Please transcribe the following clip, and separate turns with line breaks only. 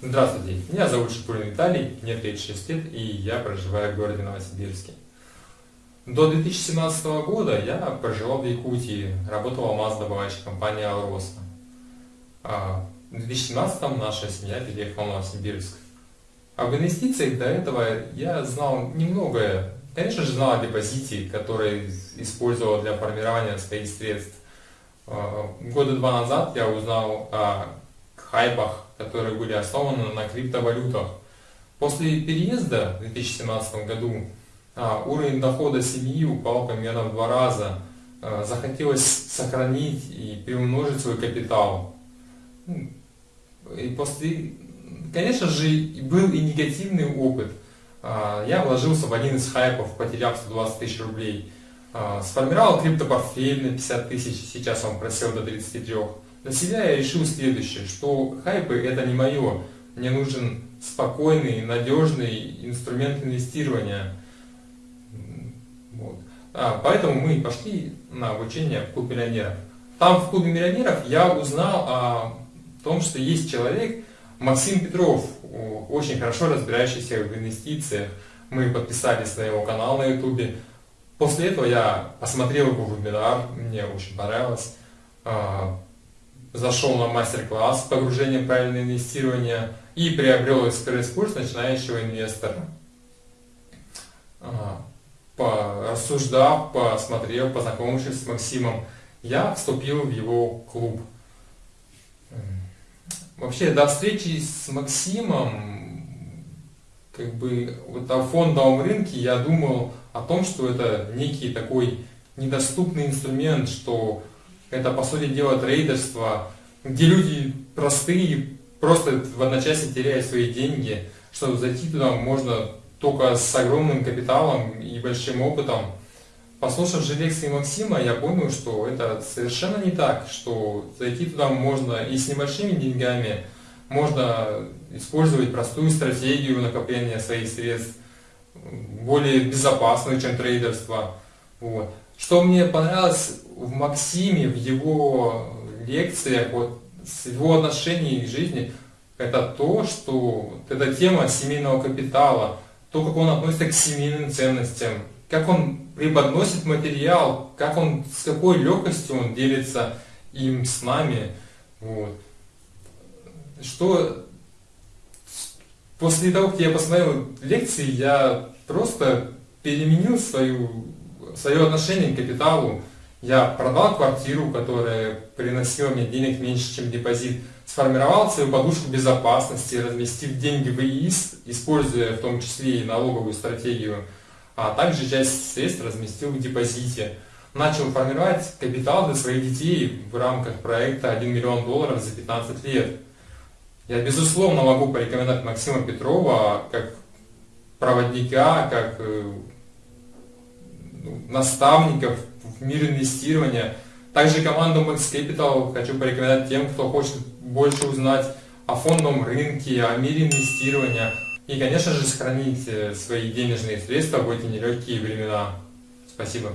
Здравствуйте, меня зовут Шипулин Виталий, мне 36 лет и я проживаю в городе Новосибирске. До 2017 года я проживал в Якутии, работал в АМАЗ-добывающей компании «Алроса». А в 2017 наша семья переехала в Новосибирск. А в инвестициях до этого я знал немногое. Конечно же знал о депозите, который использовал для формирования своих средств. А, года два назад я узнал о хайпах, которые были основаны на криптовалютах. После переезда в 2017 году а, уровень дохода семьи упал примерно в два раза. А, захотелось сохранить и приумножить свой капитал. И после, конечно же, был и негативный опыт. Я вложился в один из хайпов, потеряв 120 тысяч рублей. Сформировал криптопортфель на 50 тысяч, сейчас он просел до 33. Для себя я решил следующее, что хайпы это не мое. Мне нужен спокойный, надежный инструмент инвестирования. Вот. А, поэтому мы пошли на обучение в клуб миллионеров. Там в клубе миллионеров я узнал о том, что есть человек, Максим Петров, очень хорошо разбирающийся в инвестициях. Мы подписались на его канал на ютубе. После этого я посмотрел его вебинар, мне очень понравилось. А, зашел на мастер-класс погружение в правильное инвестирование и приобрел экспресс-курс начинающего инвестора. А, порассуждав, посмотрев, познакомившись с Максимом, я вступил в его клуб. Вообще, до встречи с Максимом, как бы, вот о фондовом рынке я думал о том, что это некий такой недоступный инструмент, что это, по сути дела, трейдерство, где люди простые, просто в одночасье теряют свои деньги, что зайти туда можно только с огромным капиталом и большим опытом. Послушав же лекции Максима, я понял, что это совершенно не так, что зайти туда можно и с небольшими деньгами, можно использовать простую стратегию накопления своих средств, более безопасную, чем трейдерство. Вот. Что мне понравилось в Максиме, в его лекциях, вот, с его отношением к жизни, это то, что вот эта тема семейного капитала, то, как он относится к семейным ценностям, как он преподносит материал, как он, с какой легкостью он делится им с нами. Вот. Что после того, как я посмотрел лекции, я просто переменил свою, свое отношение к капиталу, я продал квартиру, которая приносила мне денег меньше, чем депозит, сформировал свою подушку безопасности, разместив деньги в ИИС, используя в том числе и налоговую стратегию, а также часть средств разместил в депозите. Начал формировать капитал для своих детей в рамках проекта 1 миллион долларов за 15 лет. Я безусловно могу порекомендовать Максима Петрова как проводника, как э, ну, наставников в мир инвестирования. Также команду Max Capital хочу порекомендовать тем, кто хочет больше узнать о фондовом рынке, о мире инвестирования и, конечно же, сохранить э, свои денежные средства в эти нелегкие времена. Спасибо.